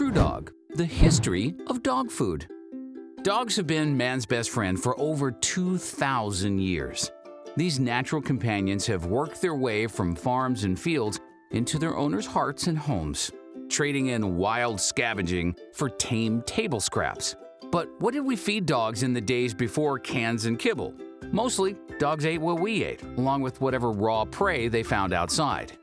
TruDog, the history of dog food. Dogs have been man's best friend for over 2,000 years. These natural companions have worked their way from farms and fields into their owners' hearts and homes, trading in wild scavenging for tame table scraps. But what did we feed dogs in the days before cans and kibble? Mostly, dogs ate what we ate, along with whatever raw prey they found outside.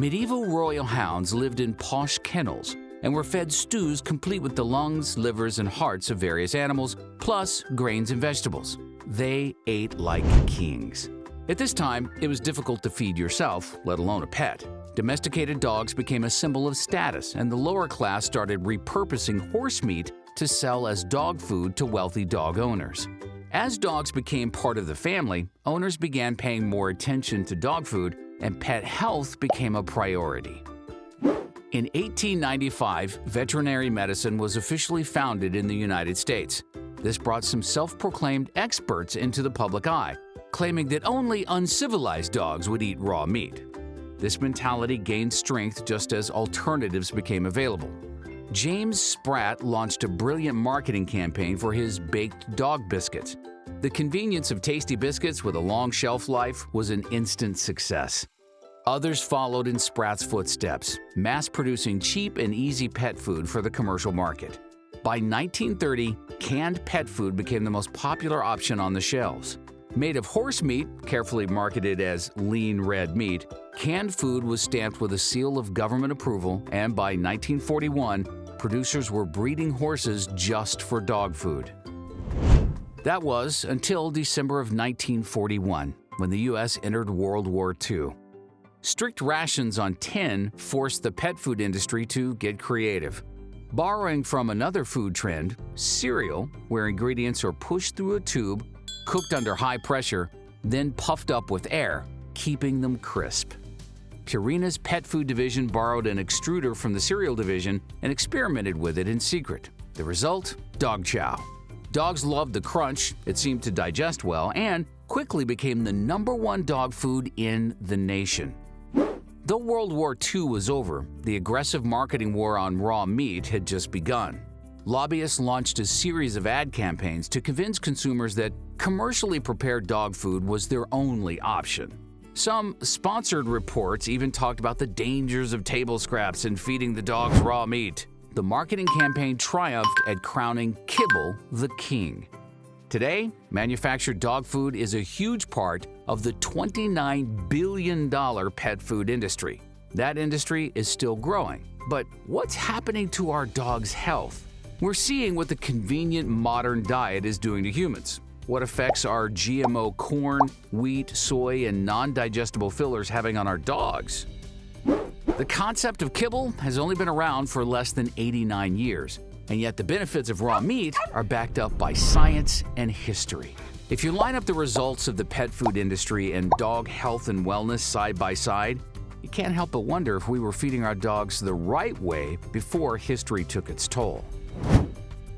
Medieval royal hounds lived in posh kennels and were fed stews complete with the lungs, livers, and hearts of various animals, plus grains and vegetables. They ate like kings. At this time, it was difficult to feed yourself, let alone a pet. Domesticated dogs became a symbol of status, and the lower class started repurposing horse meat to sell as dog food to wealthy dog owners. As dogs became part of the family, owners began paying more attention to dog food and pet health became a priority. In 1895, veterinary medicine was officially founded in the United States. This brought some self-proclaimed experts into the public eye, claiming that only uncivilized dogs would eat raw meat. This mentality gained strength just as alternatives became available. James Spratt launched a brilliant marketing campaign for his baked dog biscuits. The convenience of tasty biscuits with a long shelf life was an instant success. Others followed in Spratt's footsteps, mass-producing cheap and easy pet food for the commercial market. By 1930, canned pet food became the most popular option on the shelves. Made of horse meat, carefully marketed as lean red meat, canned food was stamped with a seal of government approval and by 1941, producers were breeding horses just for dog food. That was until December of 1941, when the U.S. entered World War II. Strict rations on tin forced the pet food industry to get creative. Borrowing from another food trend, cereal, where ingredients are pushed through a tube, cooked under high pressure, then puffed up with air, keeping them crisp. Purina's pet food division borrowed an extruder from the cereal division and experimented with it in secret. The result? Dog chow. Dogs loved the crunch, it seemed to digest well, and quickly became the number one dog food in the nation. Though World War II was over, the aggressive marketing war on raw meat had just begun. Lobbyists launched a series of ad campaigns to convince consumers that commercially prepared dog food was their only option. Some sponsored reports even talked about the dangers of table scraps and feeding the dogs raw meat the marketing campaign triumphed at crowning kibble the king. Today, manufactured dog food is a huge part of the $29 billion pet food industry. That industry is still growing. But what's happening to our dog's health? We're seeing what the convenient modern diet is doing to humans. What effects are GMO corn, wheat, soy, and non-digestible fillers having on our dogs? The concept of kibble has only been around for less than 89 years, and yet the benefits of raw meat are backed up by science and history. If you line up the results of the pet food industry and dog health and wellness side by side, you can't help but wonder if we were feeding our dogs the right way before history took its toll.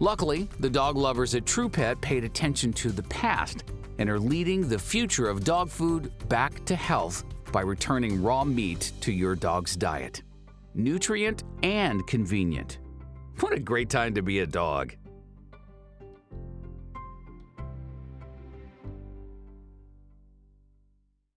Luckily, the dog lovers at TruPet paid attention to the past and are leading the future of dog food back to health by returning raw meat to your dog's diet. Nutrient and convenient. What a great time to be a dog!